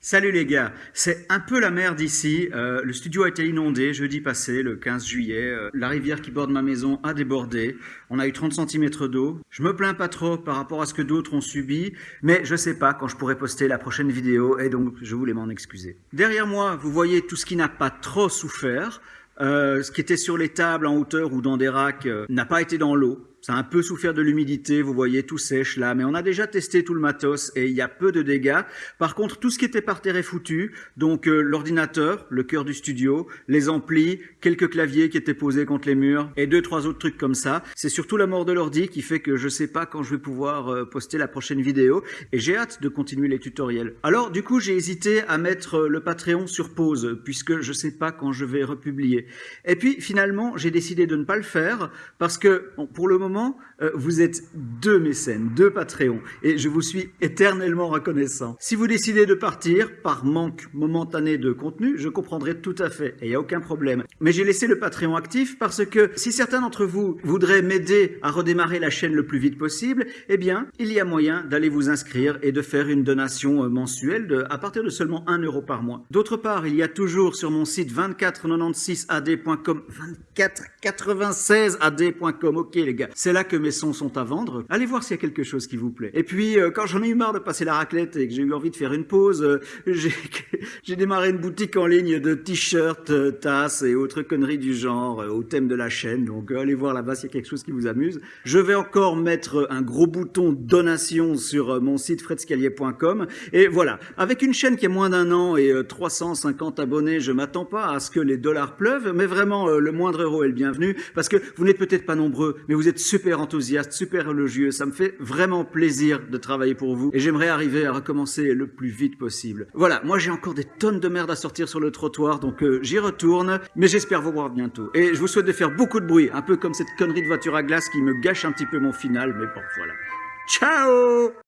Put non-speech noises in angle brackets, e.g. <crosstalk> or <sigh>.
Salut les gars, c'est un peu la merde ici. Euh, le studio a été inondé jeudi passé, le 15 juillet. Euh, la rivière qui borde ma maison a débordé. On a eu 30 cm d'eau. Je me plains pas trop par rapport à ce que d'autres ont subi, mais je sais pas quand je pourrai poster la prochaine vidéo et donc je voulais m'en excuser. Derrière moi, vous voyez tout ce qui n'a pas trop souffert. Euh, ce qui était sur les tables en hauteur ou dans des racks n'a pas été dans l'eau. Ça a un peu souffert de l'humidité, vous voyez, tout sèche là, mais on a déjà testé tout le matos et il y a peu de dégâts. Par contre, tout ce qui était par terre est foutu, donc euh, l'ordinateur, le cœur du studio, les amplis, quelques claviers qui étaient posés contre les murs et deux, trois autres trucs comme ça. C'est surtout la mort de l'ordi qui fait que je sais pas quand je vais pouvoir euh, poster la prochaine vidéo et j'ai hâte de continuer les tutoriels. Alors, du coup, j'ai hésité à mettre euh, le Patreon sur pause puisque je sais pas quand je vais republier. Et puis, finalement, j'ai décidé de ne pas le faire parce que, pour le moment, euh, vous êtes deux mécènes, deux Patreons, et je vous suis éternellement reconnaissant. Si vous décidez de partir par manque momentané de contenu, je comprendrai tout à fait, et il n'y a aucun problème. Mais j'ai laissé le Patreon actif parce que si certains d'entre vous voudraient m'aider à redémarrer la chaîne le plus vite possible, eh bien, il y a moyen d'aller vous inscrire et de faire une donation euh, mensuelle à partir de seulement 1 euro par mois. D'autre part, il y a toujours sur mon site 2496ad.com 2496ad.com, ok les gars, c'est là que mes sons sont à vendre. Allez voir s'il y a quelque chose qui vous plaît. Et puis, euh, quand j'en ai eu marre de passer la raclette et que j'ai eu envie de faire une pause, euh, <laughs> j'ai démarré une boutique en ligne de t-shirts, euh, tasses et autres conneries du genre au thème de la chaîne. Donc, allez voir là-bas s'il y a quelque chose qui vous amuse. Je vais encore mettre un gros bouton donation sur mon site fredscalier.com. Et voilà, avec une chaîne qui a moins d'un an et 350 abonnés, je m'attends pas à ce que les dollars pleuvent, mais vraiment, le moindre euro est le bienvenu, parce que vous n'êtes peut-être pas nombreux, mais vous êtes super enthousiaste, super élogieux. Ça me fait vraiment plaisir de travailler pour vous et j'aimerais arriver à recommencer le plus vite possible. Voilà, moi j'ai encore des tonnes de merde à sortir sur le trottoir, donc euh, j'y retourne, mais j'espère vous voir bientôt. Et je vous souhaite de faire beaucoup de bruit, un peu comme cette connerie de voiture à glace qui me gâche un petit peu mon final, mais bon, voilà. Ciao